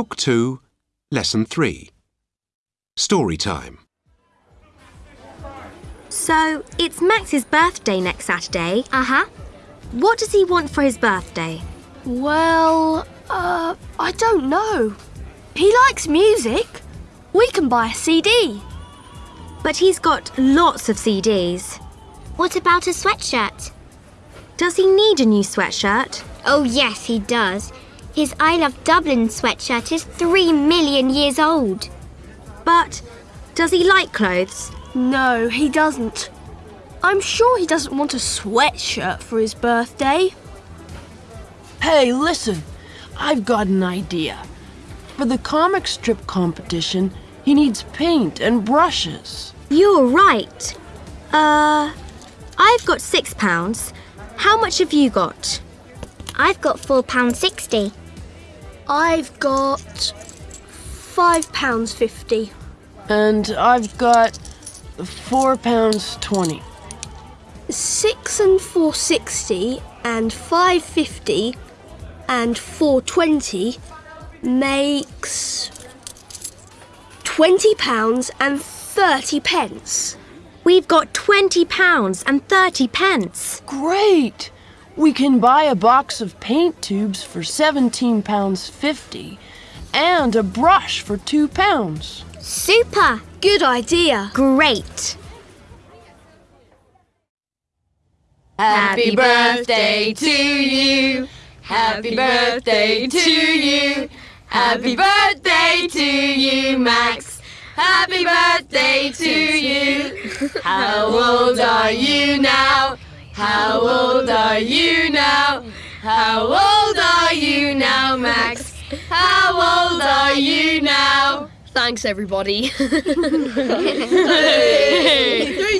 Book 2, Lesson 3. Story time. So, it's Max's birthday next Saturday. Uh huh. What does he want for his birthday? Well, uh, I don't know. He likes music. We can buy a CD. But he's got lots of CDs. What about a sweatshirt? Does he need a new sweatshirt? Oh, yes, he does. His I Love Dublin sweatshirt is three million years old. But does he like clothes? No, he doesn't. I'm sure he doesn't want a sweatshirt for his birthday. Hey, listen, I've got an idea. For the comic strip competition, he needs paint and brushes. You're right. Uh, I've got six pounds. How much have you got? I've got four pound sixty. I've got five pounds fifty. And I've got four pounds twenty. Six and four sixty and five fifty and four twenty makes twenty pounds and thirty pence. We've got twenty pounds and thirty pence. Great! We can buy a box of paint tubes for seventeen pounds fifty and a brush for two pounds. Super! Good idea. Great. Happy birthday to you. Happy birthday to you. Happy birthday to you, Max. Happy birthday to you. How old are you now? How old are you now? How old are you now, Max? How old are you now? Thanks, everybody.